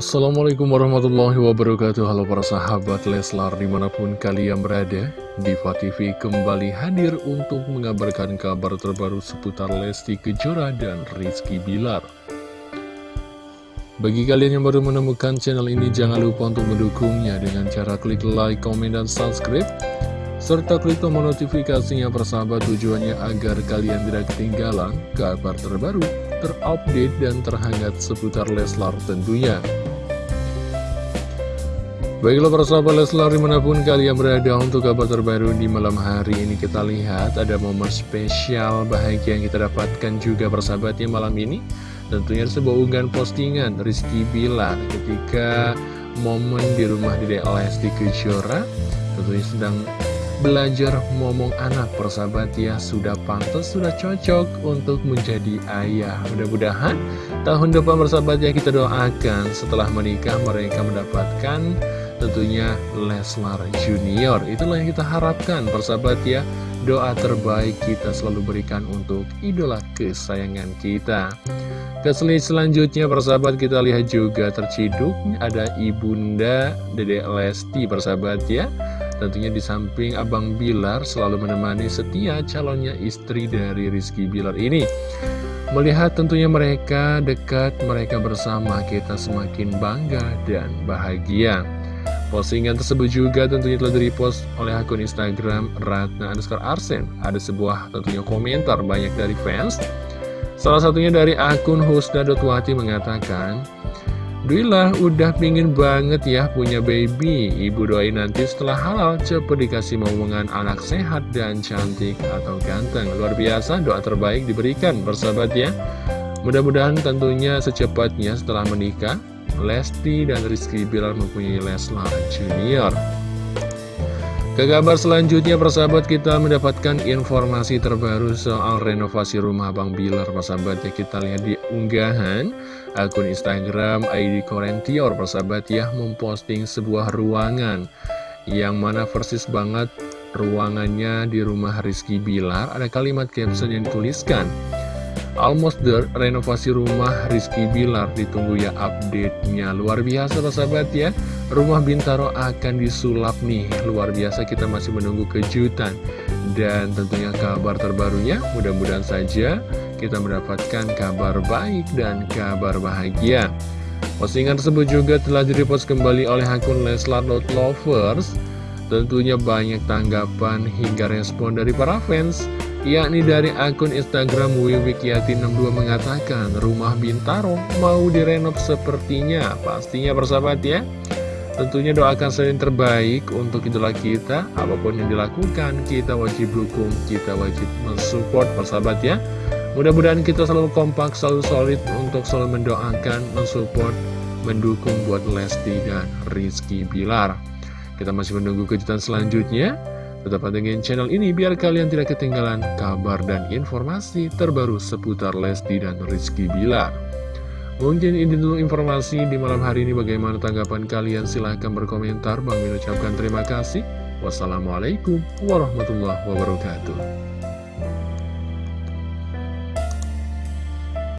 Assalamualaikum warahmatullahi wabarakatuh Halo para sahabat Leslar di mana pun kalian berada Diva TV kembali hadir untuk mengabarkan kabar terbaru seputar Lesti Kejora dan Rizky Bilar Bagi kalian yang baru menemukan channel ini jangan lupa untuk mendukungnya dengan cara klik like, komen, dan subscribe serta klik tombol notifikasinya persahabat tujuannya agar kalian tidak ketinggalan kabar terbaru terupdate dan terhangat seputar Leslar tentunya. Baiklah para sahabat Leslar di mana pun kalian berada untuk kabar terbaru di malam hari ini kita lihat ada momen spesial bahagia yang kita dapatkan juga persahabatnya malam ini. Tentunya sebuah unggahan postingan Rizky Bilar ketika momen di rumah di Lesti Kejora. Tentunya sedang belajar ngomong anak persahabat ya sudah pantas sudah cocok untuk menjadi ayah. Mudah-mudahan tahun depan persahabat ya kita doakan setelah menikah mereka mendapatkan tentunya Leslar Junior itulah yang kita harapkan persahabat ya doa terbaik kita selalu berikan untuk idola kesayangan kita ke selanjutnya persahabat kita lihat juga terciduk ada ibunda Dede Lesti persahabat ya Tentunya di samping Abang Bilar selalu menemani setia calonnya istri dari Rizky Bilar ini. Melihat tentunya mereka dekat, mereka bersama, kita semakin bangga dan bahagia. Postingan tersebut juga tentunya telah direpost oleh akun Instagram Ratna underscore Arsen. Ada sebuah tentunya komentar banyak dari fans. Salah satunya dari akun Husna.wati mengatakan, Duilah udah pingin banget ya punya baby. Ibu doain nanti setelah halal. Cepet dikasih momongan anak sehat dan cantik atau ganteng. Luar biasa doa terbaik diberikan bersahabat ya. Mudah-mudahan tentunya secepatnya setelah menikah Lesti dan Rizky Bilar mempunyai Leslar Junior. Ke kabar selanjutnya persahabat kita mendapatkan informasi terbaru soal renovasi rumah Bang Bilar persahabat ya. Kita lihat di unggahan akun Instagram ID Korentior persahabat ya memposting sebuah ruangan. Yang mana persis banget ruangannya di rumah Rizky Bilar. Ada kalimat caption yang dituliskan Almost there, renovasi rumah Rizky Bilar ditunggu ya update-nya. Luar biasa sahabat ya. Rumah Bintaro akan disulap nih. Luar biasa kita masih menunggu kejutan. Dan tentunya kabar terbarunya Mudah-mudahan saja kita mendapatkan kabar baik dan kabar bahagia. Postingan tersebut juga telah direpost kembali oleh akun Leslar.lovers Tentunya banyak tanggapan hingga respon dari para fans yakni dari akun Instagram Wiwikiati62 mengatakan rumah Bintaro mau direnov sepertinya pastinya bersahabat ya. Tentunya doakan yang terbaik untuk idola kita. Apa pun yang dilakukan kita wajib dukung kita wajib mensupport persahabat ya. Mudah-mudahan kita selalu kompak selalu solid untuk selalu mendoakan mensupport mendukung buat Lesti dan Rizky Bilar. Kita masih menunggu kejutan selanjutnya Tetap pantengin channel ini biar kalian tidak ketinggalan kabar dan informasi terbaru seputar Lesti dan Rizky Bilar. Mungkin ini dulu informasi di malam hari ini bagaimana tanggapan kalian silahkan berkomentar. Bang mengucapkan terima kasih. Wassalamualaikum warahmatullahi wabarakatuh.